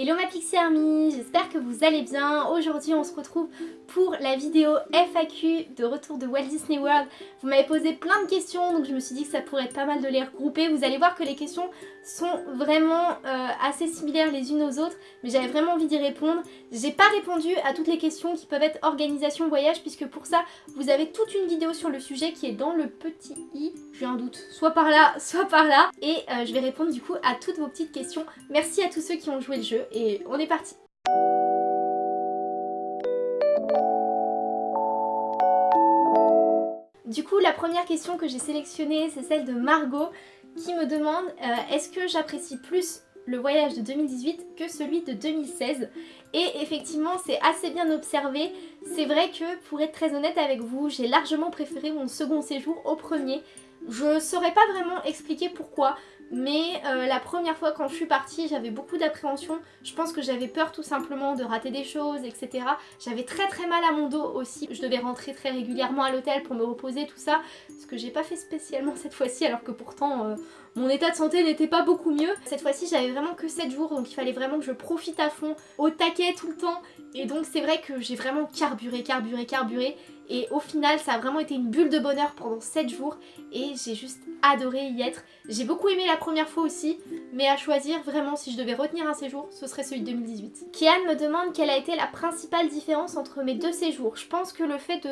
Hello ma Pixie Army, j'espère que vous allez bien. Aujourd'hui on se retrouve pour la vidéo FAQ de retour de Walt Disney World. Vous m'avez posé plein de questions donc je me suis dit que ça pourrait être pas mal de les regrouper. Vous allez voir que les questions sont vraiment euh, assez similaires les unes aux autres mais j'avais vraiment envie d'y répondre. J'ai pas répondu à toutes les questions qui peuvent être organisation voyage puisque pour ça vous avez toute une vidéo sur le sujet qui est dans le petit i, j'ai un doute, soit par là, soit par là et euh, je vais répondre du coup à toutes vos petites questions. Merci à tous ceux qui ont joué le jeu et on est parti. Du coup, la première question que j'ai sélectionnée, c'est celle de Margot qui me demande euh, est-ce que j'apprécie plus le voyage de 2018 que celui de 2016 et effectivement c'est assez bien observé. C'est vrai que pour être très honnête avec vous j'ai largement préféré mon second séjour au premier. Je saurais pas vraiment expliquer pourquoi mais euh, la première fois quand je suis partie j'avais beaucoup d'appréhension. Je pense que j'avais peur tout simplement de rater des choses etc j'avais très très mal à mon dos aussi. Je devais rentrer très régulièrement à l'hôtel pour me reposer tout ça. Ce que j'ai pas fait spécialement cette fois-ci alors que pourtant euh, mon état de santé n'était pas beaucoup mieux. Cette fois-ci j'avais vraiment que 7 jours donc il fallait vraiment que je profite à fond au taquet tout le temps. Et donc c'est vrai que j'ai vraiment carburé carburé carburé et au final ça a vraiment été une bulle de bonheur pendant 7 jours et j'ai juste adoré y être. J'ai beaucoup aimé la première fois aussi mais à choisir vraiment si je devais retenir un séjour ce serait celui de 2018. Kian me demande quelle a été la principale différence entre mes deux séjours. Je pense que le fait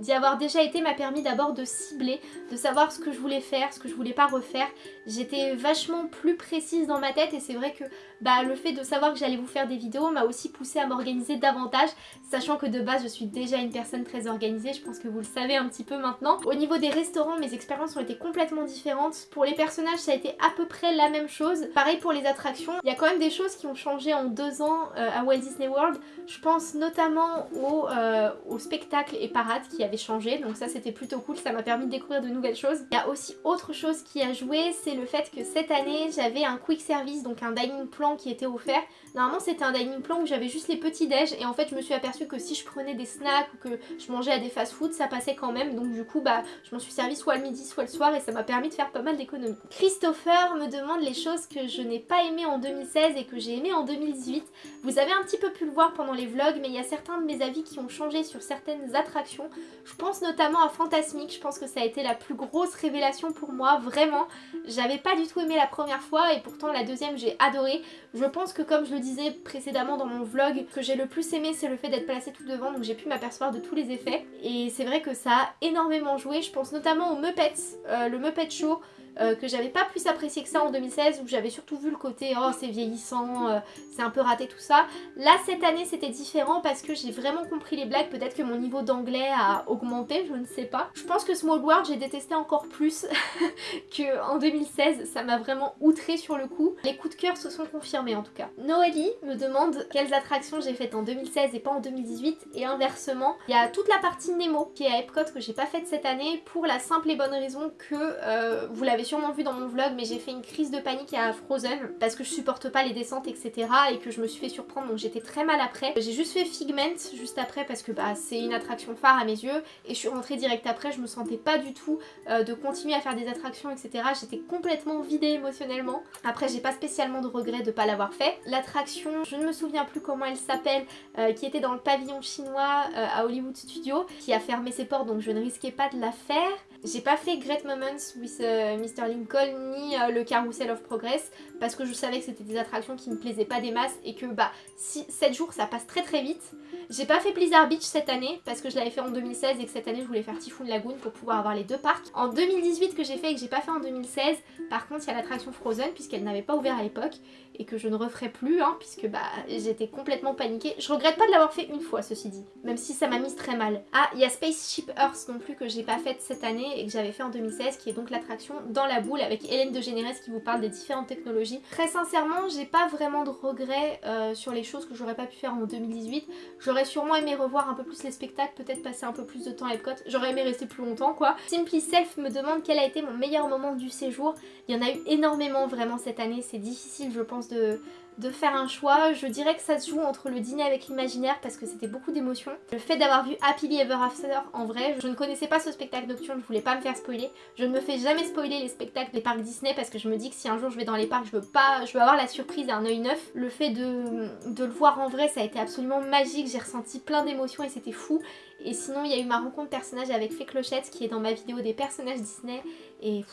d'y avoir déjà été m'a permis d'abord de cibler, de savoir ce que je voulais faire, ce que je voulais pas refaire. J'étais vachement plus précise dans ma tête et c'est vrai que bah, le fait de savoir que j'allais vous faire des vidéos m'a aussi poussé à m'organiser davantage sachant que de base je suis déjà une personne très organisée je pense que vous le savez un petit peu maintenant. Au niveau des restaurants, mes expériences ont été complètement différentes. Pour les personnages, ça a été à peu près la même chose. Pareil pour les attractions, il y a quand même des choses qui ont changé en deux ans euh, à Walt Disney World. Je pense notamment au, euh, au spectacle et parade qui avait changé, donc ça c'était plutôt cool, ça m'a permis de découvrir de nouvelles choses. Il y a aussi autre chose qui a joué, c'est le fait que cette année j'avais un quick service, donc un dining plan qui était offert. Normalement c'était un dining plan où j'avais juste les petits déj et en fait je me suis aperçue que si je prenais des snacks ou que je mangeais à des fast-food, ça passait quand même. Donc du coup, bah, je m'en suis servi soit le midi, soit le soir et ça m'a permis de faire pas mal d'économies. Christopher me demande les choses que je n'ai pas aimé en 2016 et que j'ai aimé en 2018. Vous avez un petit peu pu le voir pendant les vlogs, mais il y a certains de mes avis qui ont changé sur certaines attractions. Je pense notamment à Fantasmic, je pense que ça a été la plus grosse révélation pour moi, vraiment. J'avais pas du tout aimé la première fois et pourtant la deuxième j'ai adoré. Je pense que comme je le disais précédemment dans mon vlog, que j'ai le plus aimé c'est le fait d'être placé tout devant, donc j'ai pu m'apercevoir de tous les effets. Et c'est vrai que ça a énormément joué, je pense notamment aux Muppets, euh, le Muppet Show euh, que j'avais pas plus apprécié que ça en 2016 où j'avais surtout vu le côté oh c'est vieillissant, euh, c'est un peu raté tout ça. Là cette année c'était différent parce que j'ai vraiment compris les blagues, peut-être que mon niveau d'anglais a augmenté, je ne sais pas. Je pense que Small World j'ai détesté encore plus qu'en 2016, ça m'a vraiment outré sur le coup. Les coups de cœur se sont confirmés en tout cas. Noélie me demande quelles attractions j'ai faites en 2016 et pas en 2018 et inversement. Il y a toute la partie Nemo qui est à Epcot que j'ai pas faite cette année pour la simple et bonne raison que euh, vous l'avez sûrement vu dans mon vlog mais j'ai fait une crise de panique à Frozen parce que je supporte pas les descentes etc et que je me suis fait surprendre donc j'étais très mal après. J'ai juste fait Figment juste après parce que bah, c'est une attraction phare à mes yeux et je suis rentrée direct après, je me sentais pas du tout euh, de continuer à faire des attractions etc. J'étais complètement vidée émotionnellement. Après j'ai pas spécialement de regret de pas l'avoir fait. L'attraction, je ne me souviens plus comment elle s'appelle, euh, qui était dans le pavillon chinois euh, à Hollywood Studio, qui a fermé ses portes donc je ne risquais pas de la faire. J'ai pas fait Great Moments with Mr Lincoln ni le Carousel of Progress parce que je savais que c'était des attractions qui me plaisaient pas des masses et que bah si 7 jours ça passe très très vite. J'ai pas fait Blizzard Beach cette année parce que je l'avais fait en 2016 et que cette année je voulais faire Typhoon Lagoon pour pouvoir avoir les deux parcs. En 2018 que j'ai fait et que j'ai pas fait en 2016, par contre il y a l'attraction Frozen puisqu'elle n'avait pas ouvert à l'époque et que je ne referai plus hein, puisque bah j'étais complètement paniquée. Je regrette pas de l'avoir fait une fois ceci dit, même si ça m'a mise très mal. Ah il y a Spaceship Earth non plus que j'ai pas faite cette année et que j'avais fait en 2016 qui est donc l'attraction dans la boule avec Hélène de Généresse qui vous parle des différentes technologies. Très sincèrement j'ai pas vraiment de regrets euh, sur les choses que j'aurais pas pu faire en 2018. J'aurais sûrement aimé revoir un peu plus les spectacles, peut-être passer un peu plus de temps à Epcot. J'aurais aimé rester plus longtemps quoi. Simply Self me demande quel a été mon meilleur moment du séjour. Il y en a eu énormément vraiment cette année, c'est difficile je pense de, de faire un choix, je dirais que ça se joue entre le dîner avec l'imaginaire parce que c'était beaucoup d'émotions. Le fait d'avoir vu Happily Ever After en vrai, je ne connaissais pas ce spectacle nocturne, je voulais pas me faire spoiler. Je ne me fais jamais spoiler les spectacles des parcs Disney parce que je me dis que si un jour je vais dans les parcs, je veux pas, je veux avoir la surprise et un œil neuf. Le fait de, de le voir en vrai, ça a été absolument magique, j'ai ressenti plein d'émotions et c'était fou. Et sinon, il y a eu ma rencontre personnage avec Fée Clochette qui est dans ma vidéo des personnages Disney et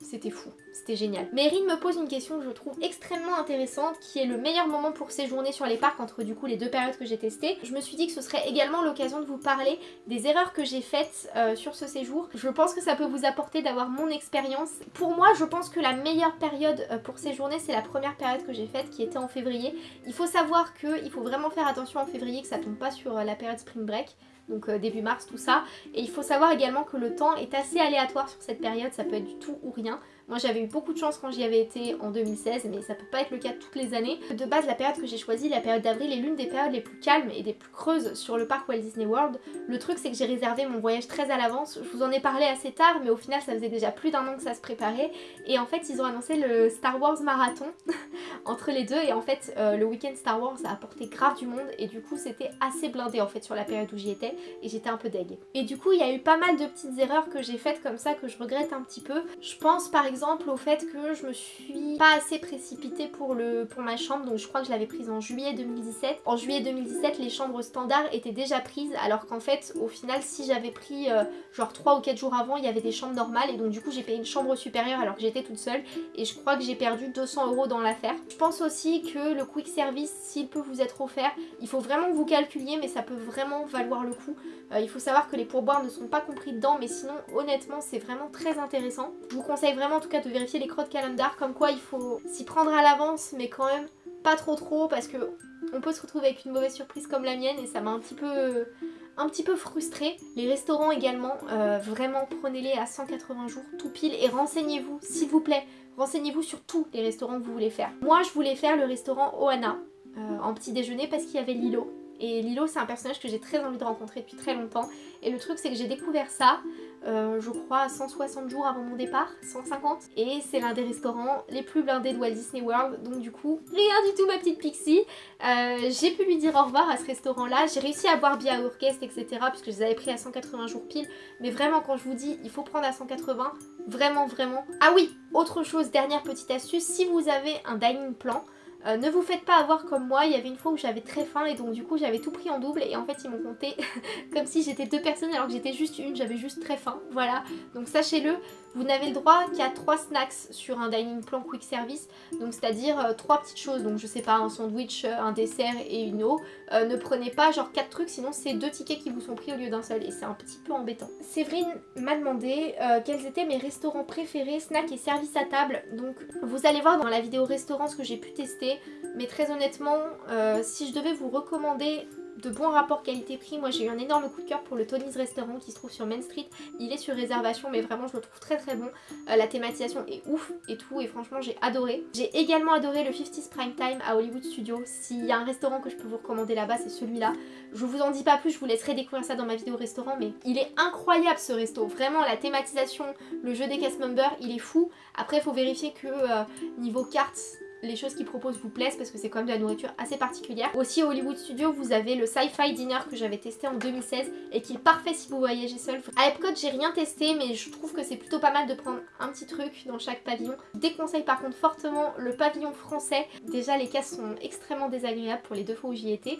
c'était fou, c'était génial. Mérine me pose une question que je trouve extrêmement intéressante qui est le meilleur moment pour séjourner sur les parcs entre du coup les deux périodes que j'ai testées. Je me suis dit que ce serait également l'occasion de vous parler des erreurs que j'ai faites euh, sur ce séjour. Je pense que ça peut vous apporter d'avoir mon expérience. Pour moi, je pense que la meilleure période euh, pour séjourner, c'est la première période que j'ai faite qui était en février. Il faut savoir qu'il faut vraiment faire attention en février que ça tombe pas sur euh, la période spring break donc euh, début mars, tout ça. Et il faut savoir également que le temps est assez aléatoire sur cette période, ça peut être du tout ou rien. Moi j'avais eu beaucoup de chance quand j'y avais été en 2016 mais ça peut pas être le cas toutes les années. De base la période que j'ai choisie, la période d'avril, est l'une des périodes les plus calmes et des plus creuses sur le parc Walt Disney World. Le truc c'est que j'ai réservé mon voyage très à l'avance, je vous en ai parlé assez tard mais au final ça faisait déjà plus d'un an que ça se préparait et en fait ils ont annoncé le Star Wars Marathon entre les deux et en fait euh, le week-end Star Wars a apporté grave du monde et du coup c'était assez blindé en fait sur la période où j'y étais et j'étais un peu deg. Et du coup il y a eu pas mal de petites erreurs que j'ai faites comme ça que je regrette un petit peu. Je pense par exemple au fait que je me suis pas assez précipitée pour, le, pour ma chambre, donc je crois que je l'avais prise en juillet 2017. En juillet 2017, les chambres standards étaient déjà prises, alors qu'en fait, au final, si j'avais pris euh, genre 3 ou 4 jours avant, il y avait des chambres normales, et donc du coup, j'ai payé une chambre supérieure alors que j'étais toute seule, et je crois que j'ai perdu 200 euros dans l'affaire. Je pense aussi que le quick service, s'il peut vous être offert, il faut vraiment vous calculiez, mais ça peut vraiment valoir le coup. Euh, il faut savoir que les pourboires ne sont pas compris dedans, mais sinon, honnêtement, c'est vraiment très intéressant. Je vous conseille vraiment en tout cas de vérifier les crottes calendar, comme quoi il faut s'y prendre à l'avance, mais quand même pas trop trop, parce que on peut se retrouver avec une mauvaise surprise comme la mienne, et ça m'a un petit peu un petit peu frustrée. Les restaurants également, euh, vraiment prenez-les à 180 jours tout pile et renseignez-vous, s'il vous plaît, renseignez-vous sur tous les restaurants que vous voulez faire. Moi je voulais faire le restaurant Oana euh, en petit déjeuner parce qu'il y avait Lilo. Et Lilo c'est un personnage que j'ai très envie de rencontrer depuis très longtemps. Et le truc c'est que j'ai découvert ça euh, je crois 160 jours avant mon départ, 150 et c'est l'un des restaurants les plus blindés de Walt Disney World. Donc du coup rien du tout ma petite Pixie. Euh, j'ai pu lui dire au revoir à ce restaurant là j'ai réussi à boire bien orchestre etc puisque je les avais pris à 180 jours pile. Mais vraiment quand je vous dis il faut prendre à 180 vraiment vraiment. Ah oui autre chose dernière petite astuce. Si vous avez un dining plan euh, ne vous faites pas avoir comme moi, il y avait une fois où j'avais très faim et donc du coup j'avais tout pris en double et en fait ils m'ont compté comme si j'étais deux personnes alors que j'étais juste une, j'avais juste très faim, voilà. Donc sachez-le, vous n'avez le droit qu'à 3 snacks sur un dining plan quick service, donc c'est-à-dire euh, trois 3 petites choses, donc je sais pas, un sandwich, euh, un dessert et une eau. Ne prenez pas genre 4 trucs, sinon c'est deux tickets qui vous sont pris au lieu d'un seul et c'est un petit peu embêtant. Séverine m'a demandé quels étaient mes restaurants préférés, snacks et services à table, donc vous allez voir dans la vidéo restaurant ce que j'ai pu tester, mais très honnêtement, si je devais vous recommander de bons rapports qualité-prix. Moi j'ai eu un énorme coup de cœur pour le Tony's Restaurant qui se trouve sur Main Street. Il est sur réservation mais vraiment je le trouve très très bon. Euh, la thématisation est ouf et tout et franchement j'ai adoré. J'ai également adoré le 50s Prime Time à Hollywood Studio. S'il y a un restaurant que je peux vous recommander là-bas c'est celui-là. Je vous en dis pas plus, je vous laisserai découvrir ça dans ma vidéo restaurant mais il est incroyable ce resto. Vraiment la thématisation, le jeu des cast members il est fou. Après faut vérifier que euh, niveau cartes les choses qu'ils proposent vous plaisent parce que c'est quand même de la nourriture assez particulière. Aussi au Hollywood Studio vous avez le Sci-Fi Dinner que j'avais testé en 2016 et qui est parfait si vous voyagez seul. À Epcot j'ai rien testé mais je trouve que c'est plutôt pas mal de prendre un petit truc dans chaque pavillon. Je déconseille par contre fortement le pavillon français. Déjà les cases sont extrêmement désagréables pour les deux fois où j'y étais.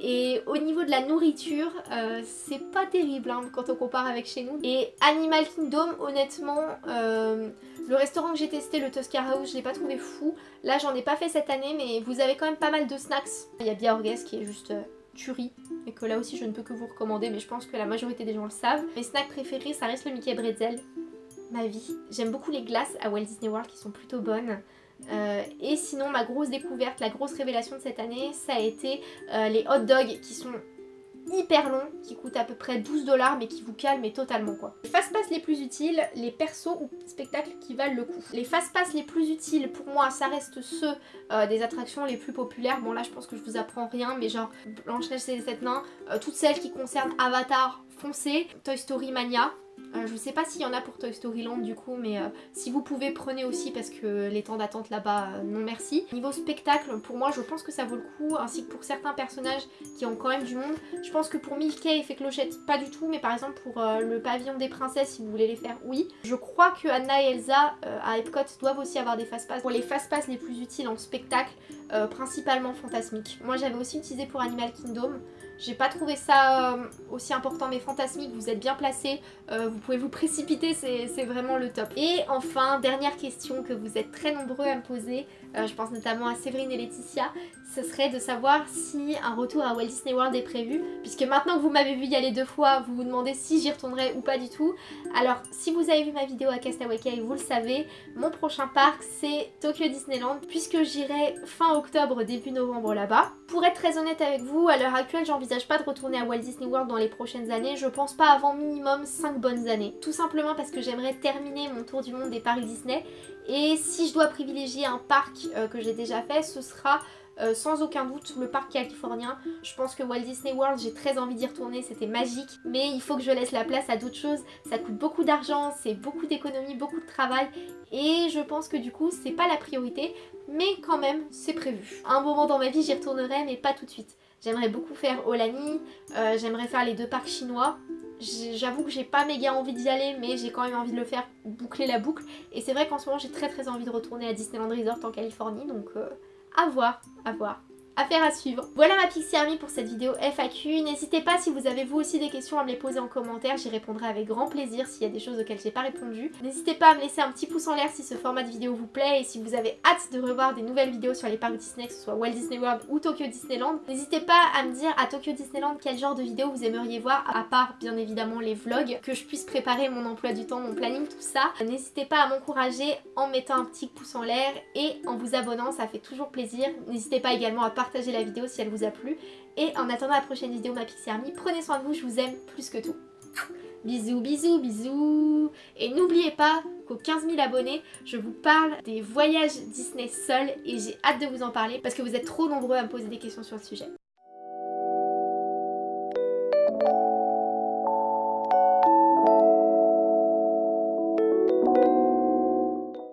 Et au niveau de la nourriture euh, c'est pas terrible hein, quand on compare avec chez nous. Et Animal Kingdom honnêtement... Euh, le restaurant que j'ai testé, le Tuscar House, je l'ai pas trouvé fou. Là, j'en ai pas fait cette année, mais vous avez quand même pas mal de snacks. Il y a Biaorgues qui est juste euh, tuerie, et que là aussi je ne peux que vous recommander, mais je pense que la majorité des gens le savent. Mes snacks préférés, ça reste le Mickey Bretzel. Ma vie. J'aime beaucoup les glaces à Walt Disney World qui sont plutôt bonnes. Euh, et sinon ma grosse découverte, la grosse révélation de cette année, ça a été euh, les hot dogs qui sont hyper long qui coûte à peu près 12 dollars mais qui vous calme totalement quoi. Les fast-pass les plus utiles, les persos ou spectacles qui valent le coup. Les fast-pass les plus utiles pour moi ça reste ceux euh, des attractions les plus populaires. Bon là je pense que je vous apprends rien mais genre Blanche-Neige et les 7 nains, euh, toutes celles qui concernent Avatar foncez, Toy Story Mania, Euh, je sais pas s'il y en a pour Toy Story Land du coup, mais euh, si vous pouvez, prenez aussi parce que les temps d'attente là-bas, euh, non merci. Niveau spectacle, pour moi, je pense que ça vaut le coup, ainsi que pour certains personnages qui ont quand même du monde. Je pense que pour Mickey et Clochette, pas du tout, mais par exemple pour le pavillon des princesses, si vous voulez les faire, oui. Je crois que Anna et Elsa à Epcot doivent aussi avoir des fast-pass. Pour les fast-pass les plus utiles en spectacle, principalement fantasmique. Moi j'avais aussi utilisé pour Animal Kingdom. J'ai pas trouvé ça euh, aussi important mais fantasmique, vous êtes bien placé, euh, vous pouvez vous précipiter, c'est vraiment le top. Et enfin, dernière question que vous êtes très nombreux à me poser, euh, je pense notamment à Séverine et Laetitia, ce serait de savoir si un retour à Walt Disney World est prévu, puisque maintenant que vous m'avez vu y aller deux fois, vous vous demandez si j'y retournerai ou pas du tout. Alors, si vous avez vu ma vidéo à Castaway Cay, vous le savez, mon prochain parc c'est Tokyo Disneyland, puisque j'irai fin octobre, début novembre là-bas. Pour être très honnête avec vous, à l'heure actuelle, j'envisage pas de retourner à Walt Disney World dans les prochaines années, je pense pas avant minimum 5 bonnes années. Tout simplement parce que j'aimerais terminer mon tour du monde des parcs Disney, et si je dois privilégier un parc euh, que j'ai déjà fait, ce sera euh, sans aucun doute le parc californien. Je pense que Walt Disney World, j'ai très envie d'y retourner, c'était magique. Mais il faut que je laisse la place à d'autres choses. Ça coûte beaucoup d'argent, c'est beaucoup d'économie, beaucoup de travail. Et je pense que du coup, c'est pas la priorité. Mais quand même, c'est prévu. Un moment dans ma vie, j'y retournerai, mais pas tout de suite. J'aimerais beaucoup faire Olani, euh, j'aimerais faire les deux parcs chinois. J'avoue que j'ai pas méga envie d'y aller, mais j'ai quand même envie de le faire, boucler la boucle. Et c'est vrai qu'en ce moment, j'ai très très envie de retourner à Disneyland Resort en Californie, donc... Euh, à voir, à voir. Affaire à suivre. Voilà ma Pixie Army pour cette vidéo FAQ. N'hésitez pas si vous avez vous aussi des questions à me les poser en commentaire. J'y répondrai avec grand plaisir s'il y a des choses auxquelles j'ai pas répondu. N'hésitez pas à me laisser un petit pouce en l'air si ce format de vidéo vous plaît et si vous avez hâte de revoir des nouvelles vidéos sur les parcs Disney, que ce soit Walt Disney World ou Tokyo Disneyland. N'hésitez pas à me dire à Tokyo Disneyland quel genre de vidéo vous aimeriez voir, à part bien évidemment les vlogs, que je puisse préparer mon emploi du temps, mon planning, tout ça. N'hésitez pas à m'encourager en mettant un petit pouce en l'air et en vous abonnant, ça fait toujours plaisir. N'hésitez pas également à partager la vidéo si elle vous a plu. Et en attendant la prochaine vidéo ma Pixie Army, prenez soin de vous, je vous aime plus que tout. Bisous, bisous, bisous Et n'oubliez pas qu'aux 15 000 abonnés, je vous parle des voyages Disney seuls et j'ai hâte de vous en parler parce que vous êtes trop nombreux à me poser des questions sur le sujet.